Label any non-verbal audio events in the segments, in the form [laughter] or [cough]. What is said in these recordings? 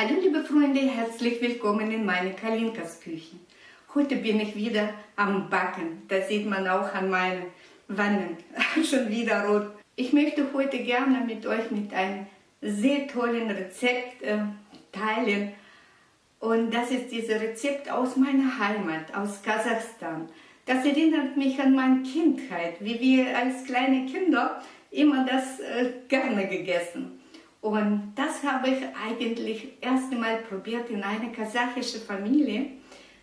Hallo liebe Freunde, herzlich willkommen in meine Kalinkas Küche. Heute bin ich wieder am Backen. Das sieht man auch an meinen Wangen. [laughs] Schon wieder rot. Ich möchte heute gerne mit euch mit einem sehr tollen Rezept äh, teilen. Und das ist dieses Rezept aus meiner Heimat, aus Kasachstan. Das erinnert mich an meine Kindheit, wie wir als kleine Kinder immer das äh, gerne gegessen. Und das habe ich eigentlich erst einmal probiert in einer kasachischen Familie.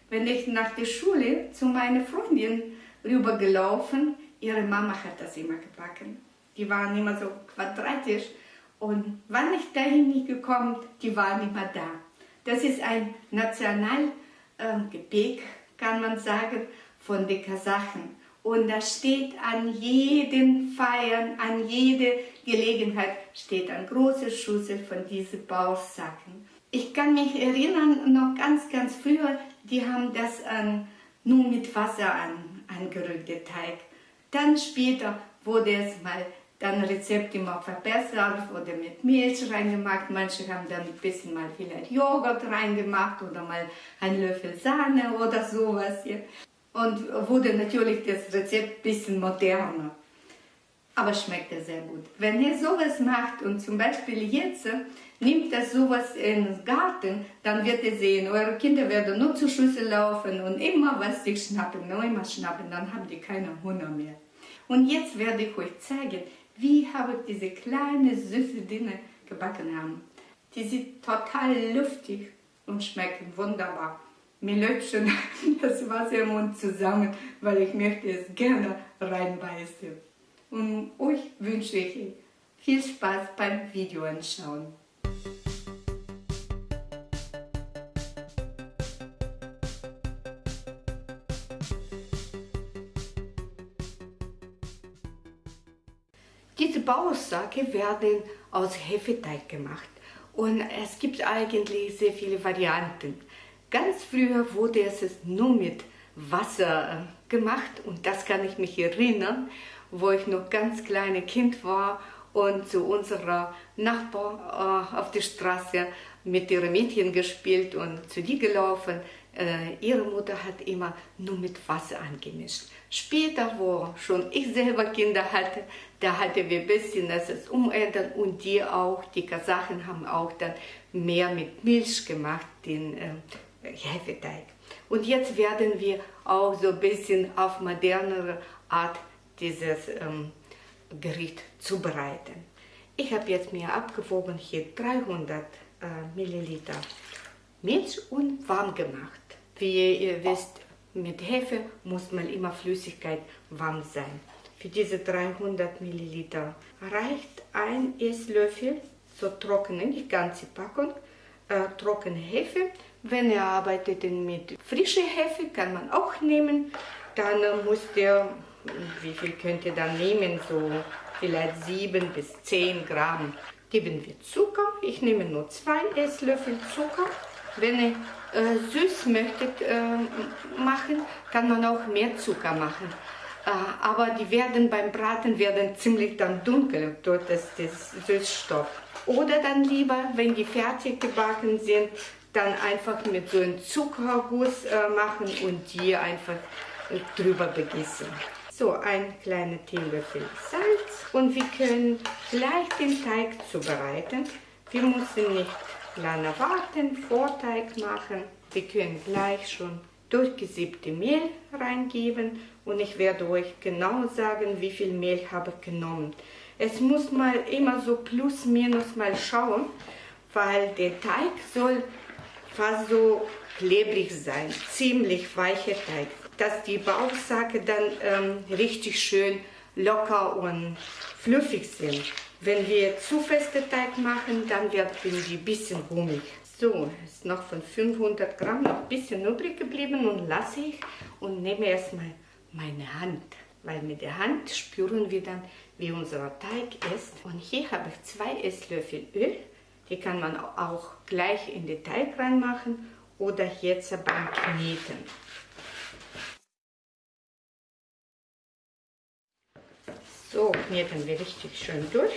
Wenn ich nach der Schule zu meiner Freundin rübergelaufen, ihre Mama hat das immer gebacken. Die waren immer so quadratisch. Und wann ich dahin gekommen, die waren immer da. Das ist ein Nationalgebäck, äh, kann man sagen, von den Kasachen. Und da steht an jeden Feiern, an jede Gelegenheit, steht eine große Schüssel von diesen Bauchsacken. Ich kann mich erinnern, noch ganz, ganz früher, die haben das an, nur mit Wasser an, angerührt, der Teig. Dann später wurde es mal dann Rezept immer verbessert, wurde mit Milch reingemacht. Manche haben dann ein bisschen mal vielleicht Joghurt reingemacht oder mal einen Löffel Sahne oder sowas. Hier. Und wurde natürlich das Rezept ein bisschen moderner. Aber schmeckt er sehr gut. Wenn ihr sowas macht und zum Beispiel jetzt nimmt das sowas in den Garten, dann wird ihr sehen, eure Kinder werden nur zur Schüssel laufen und immer was sich schnappen, nur immer schnappen, dann haben die keine Hunger mehr. Und jetzt werde ich euch zeigen, wie habe ich diese kleine süße Dinge gebacken haben. Die sind total luftig und schmecken wunderbar. Mir läuft schon [laughs] das Wasser im Mund zusammen, weil ich möchte es gerne reinbeißen. Und euch wünsche ich viel Spaß beim Video anschauen. Diese Baussacke werden aus Hefeteig gemacht und es gibt eigentlich sehr viele Varianten. Ganz früher wurde es nur mit Wasser äh, gemacht und das kann ich mich erinnern, wo ich noch ganz kleines Kind war und zu unserer Nachbar äh, auf der Straße mit ihren Mädchen gespielt und zu die gelaufen. Äh, ihre Mutter hat immer nur mit Wasser angemischt. Später, wo schon ich selber Kinder hatte, da hatten wir ein bisschen das umändern und die auch, die Kasachen haben auch dann mehr mit Milch gemacht, den äh, Hefeteig. Und jetzt werden wir auch so ein bisschen auf modernere Art dieses ähm, Gericht zubereiten. Ich habe jetzt mir abgewogen hier 300 äh, Milliliter Milch und warm gemacht. Wie ihr wisst, mit Hefe muss man immer Flüssigkeit warm sein. Für diese 300 Milliliter reicht ein Esslöffel, so trockene, nicht ganze Packung, äh, trockene Hefe. Wenn ihr arbeitet mit frischer Hefe, kann man auch nehmen. Dann äh, muss der wie viel könnt ihr dann nehmen? So vielleicht 7 bis 10 Gramm. Geben wir Zucker. Ich nehme nur 2 Esslöffel Zucker. Wenn ihr äh, süß möchtet äh, machen, kann man auch mehr Zucker machen. Äh, aber die werden beim Braten werden ziemlich dann dunkel durch das, das Süßstoff. Oder dann lieber, wenn die fertig gebacken sind, dann einfach mit so einem Zuckerguss äh, machen und die einfach äh, drüber begießen. So, ein kleiner Teelöffel Salz und wir können gleich den Teig zubereiten. Wir müssen nicht lange warten, Vorteig machen. Wir können gleich schon durchgesiebte Mehl reingeben und ich werde euch genau sagen, wie viel Mehl habe ich genommen. Es muss mal immer so plus minus mal schauen, weil der Teig soll fast so klebrig sein, ziemlich weicher Teig dass die Bauchsacke dann ähm, richtig schön locker und fluffig sind. Wenn wir zu feste Teig machen, dann werden die ein bisschen rummig. So, ist noch von 500 Gramm noch ein bisschen übrig geblieben und lasse ich und nehme erstmal meine Hand. Weil mit der Hand spüren wir dann, wie unser Teig ist. Und hier habe ich zwei Esslöffel Öl. Die kann man auch gleich in den Teig reinmachen oder jetzt beim Kneten. So kneten wir richtig schön durch.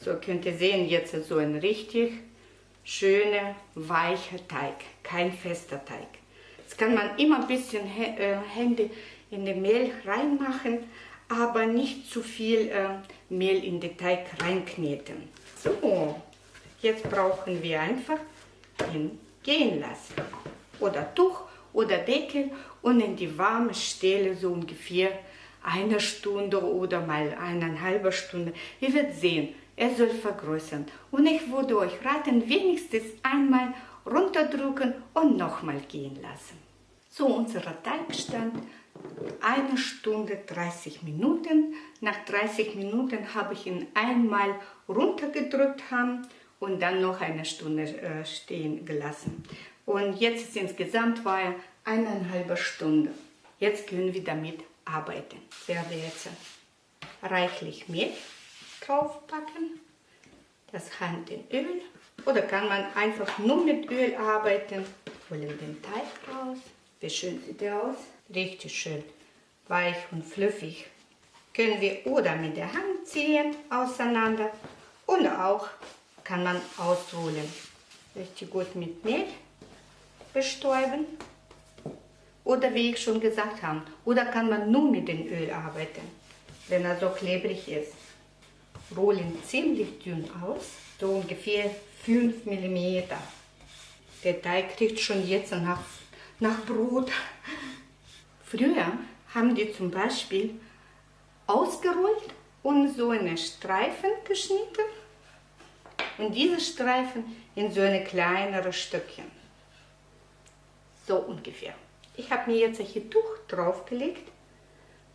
So könnt ihr sehen, jetzt so ein richtig schöner, weicher Teig, kein fester Teig. Jetzt kann man immer ein bisschen äh, Hände in den Mehl reinmachen, aber nicht zu viel äh, Mehl in den Teig reinkneten. So, jetzt brauchen wir einfach ihn gehen lassen. Oder Tuch oder Deckel und in die warme Stelle so ungefähr eine Stunde oder mal eineinhalb Stunde. Ihr werdet sehen, er soll vergrößern. Und ich würde euch raten, wenigstens einmal runterdrücken und nochmal gehen lassen. So, unser Teigstand eine Stunde 30 Minuten. Nach 30 Minuten habe ich ihn einmal runtergedrückt haben und dann noch eine Stunde äh, stehen gelassen. Und jetzt ist insgesamt war er eineinhalb Stunde. Jetzt können wir damit arbeiten. Ich werde jetzt reichlich Mehl draufpacken, das Hand in Öl oder kann man einfach nur mit Öl arbeiten. Holen den Teig raus. Wie schön sieht der aus? Richtig schön weich und fluffig. Können wir oder mit der Hand ziehen auseinander und auch kann man ausholen. Richtig gut mit Mehl bestäuben. Oder wie ich schon gesagt habe, oder kann man nur mit dem Öl arbeiten, wenn er so klebrig ist. Rollen ziemlich dünn aus, so ungefähr 5 mm. Der Teig kriegt schon jetzt nach, nach Brot. Früher haben die zum Beispiel ausgerollt und so eine Streifen geschnitten und diese Streifen in so eine kleinere Stückchen. So ungefähr. Ich habe mir jetzt ein Tuch draufgelegt,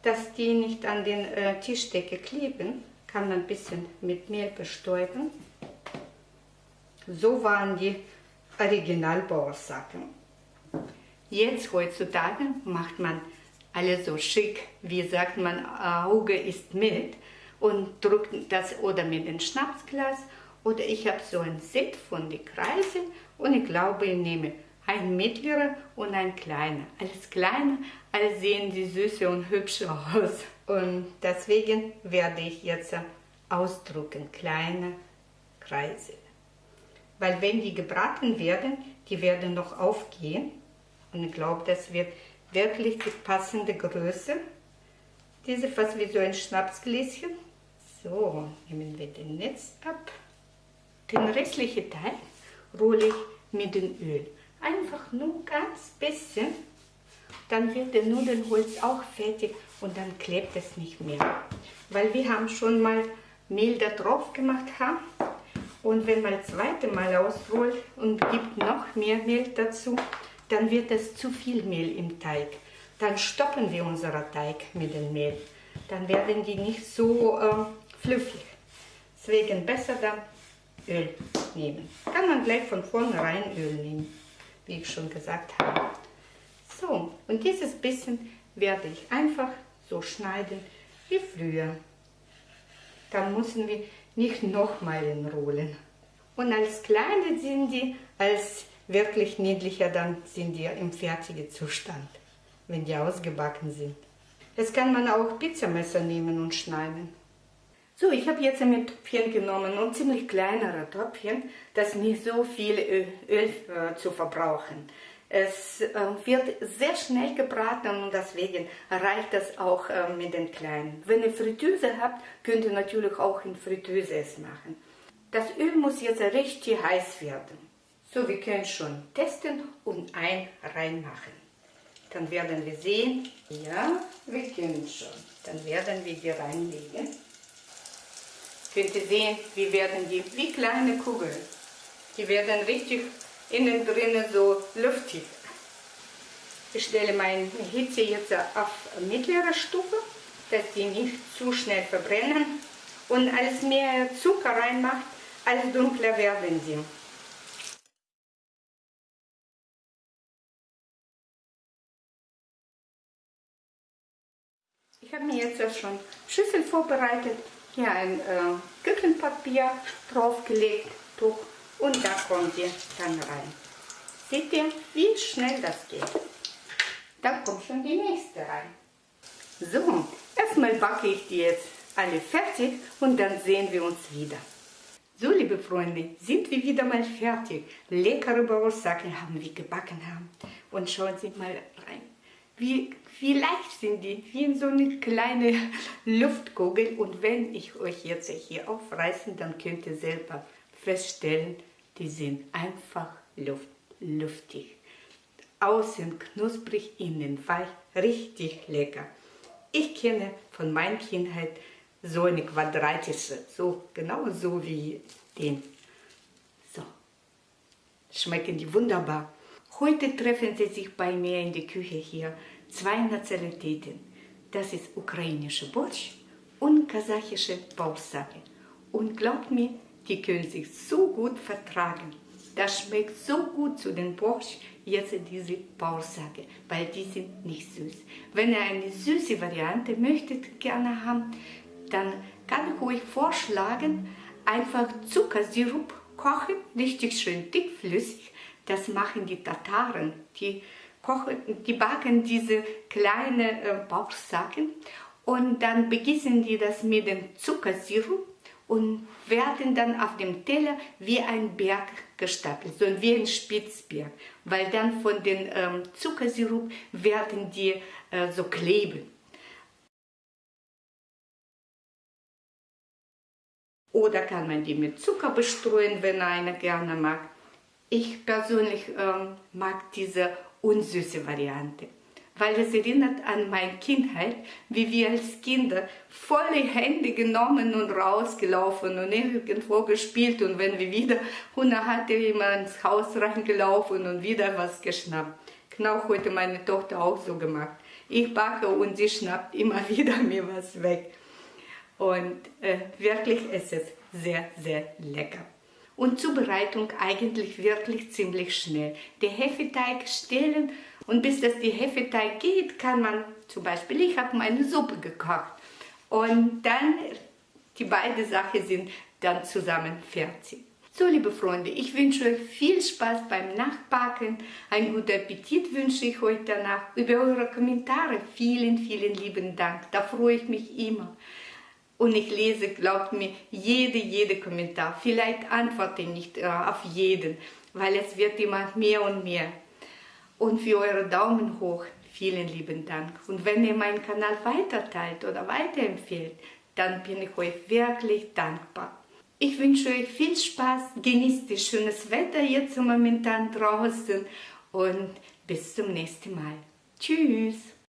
dass die nicht an den äh, Tischdecke kleben. Kann man ein bisschen mit Mehl bestäuben. So waren die Originalbauersachen. Jetzt heutzutage macht man alles so schick, wie sagt man, Auge ist mit und drückt das oder mit dem Schnapsglas oder ich habe so ein Set von den Kreisen und ich glaube, ich nehme ein mittlerer und ein kleiner. Alles kleiner, alle sehen die süße und hübsch aus. Und deswegen werde ich jetzt ausdrucken, kleine Kreise. Weil wenn die gebraten werden, die werden noch aufgehen. Und ich glaube, das wird wirklich die passende Größe. Diese fast wie so ein Schnapsgläschen. So, nehmen wir den Netz ab. Den restlichen Teil rolle ich mit dem Öl. Einfach nur ganz bisschen. Dann wird der Nudelholz auch fertig und dann klebt es nicht mehr. Weil wir haben schon mal Mehl da drauf gemacht haben. Und wenn man das zweite Mal ausrollt und gibt noch mehr Mehl dazu, dann wird es zu viel Mehl im Teig. Dann stoppen wir unseren Teig mit dem Mehl. Dann werden die nicht so äh, flüssig. Deswegen besser dann Öl nehmen. Kann man gleich von vornherein Öl nehmen, wie ich schon gesagt habe. So, und dieses bisschen werde ich einfach so schneiden wie früher. Dann müssen wir nicht nochmal entrollen. Und als kleine sind die, als wirklich niedlicher, dann sind die im fertigen Zustand, wenn die ausgebacken sind. Jetzt kann man auch Pizzamesser nehmen und schneiden. So, ich habe jetzt ein Töpfchen genommen und ziemlich kleinere Töpfchen, das nicht so viel Öl, Öl äh, zu verbrauchen. Es äh, wird sehr schnell gebraten und deswegen reicht das auch äh, mit den kleinen. Wenn ihr Fritteuse habt, könnt ihr natürlich auch in Fritteuse es machen. Das Öl muss jetzt richtig heiß werden. So, wir können schon testen und ein reinmachen. Dann werden wir sehen, ja, wir können schon. Dann werden wir die reinlegen. Könnt ihr sehen, wie werden die, wie kleine Kugeln. Die werden richtig innen drinnen so luftig. Ich stelle meine Hitze jetzt auf mittlere Stufe, dass die nicht zu schnell verbrennen. Und als mehr Zucker reinmacht, als dunkler werden sie. Ich habe mir jetzt schon Schüssel vorbereitet, hier ein äh, Küchenpapier draufgelegt, Tuch und da kommt die dann rein. Seht ihr, wie schnell das geht? Da kommt schon die nächste rein. So, erstmal backe ich die jetzt alle fertig und dann sehen wir uns wieder. So, liebe Freunde, sind wir wieder mal fertig. Leckere Bauersacken haben wir gebacken haben. Und schauen Sie mal rein. Wie, wie leicht sind die, wie in so eine kleine Luftkugel. Und wenn ich euch jetzt hier aufreißen, dann könnt ihr selber feststellen, die sind einfach luft, luftig. Außen knusprig, innen weich, richtig lecker. Ich kenne von meiner Kindheit so eine quadratische, so genau so wie den. So, schmecken die wunderbar. Heute treffen sie sich bei mir in der Küche hier zwei Nationalitäten. Das ist ukrainische Borsch und kasachische Bausake. Und glaubt mir, die können sich so gut vertragen. Das schmeckt so gut zu den Borsch, jetzt diese Bausake, weil die sind nicht süß. Wenn ihr eine süße Variante möchtet gerne haben, dann kann ich euch vorschlagen, einfach Zuckersirup kochen, richtig schön dickflüssig. Das machen die Tataren. Die, kochen, die backen diese kleinen äh, Bauchsacken und dann begießen die das mit dem Zuckersirup und werden dann auf dem Teller wie ein Berg gestapelt, so wie ein Spitzberg, weil dann von dem ähm, Zuckersirup werden die äh, so kleben. Oder kann man die mit Zucker bestreuen, wenn einer gerne mag. Ich persönlich ähm, mag diese unsüße Variante weil es erinnert an meine Kindheit, wie wir als Kinder volle Hände genommen und rausgelaufen und irgendwo gespielt und wenn wir wieder Hunger hatten, immer ins Haus reingelaufen und wieder was geschnappt. Genau heute meine Tochter auch so gemacht. Ich backe und sie schnappt immer [laughs] wieder mir was weg. Und äh, wirklich ist es sehr, sehr lecker. Und Zubereitung eigentlich wirklich ziemlich schnell. Den Hefeteig stellen und bis das die Hefeteig geht, kann man zum Beispiel, ich habe meine Suppe gekocht und dann die beiden Sachen sind dann zusammen fertig. So, liebe Freunde, ich wünsche euch viel Spaß beim Nachbacken. Einen guten Appetit wünsche ich euch danach. Über eure Kommentare vielen, vielen lieben Dank. Da freue ich mich immer. Und ich lese, glaubt mir, jede, jede Kommentar. Vielleicht antworte ich nicht äh, auf jeden, weil es wird immer mehr und mehr und für eure Daumen hoch. Vielen lieben Dank. Und wenn ihr meinen Kanal weiterteilt oder weiterempfehlt, dann bin ich euch wirklich dankbar. Ich wünsche euch viel Spaß, genießt das schönes Wetter jetzt momentan draußen und bis zum nächsten Mal. Tschüss!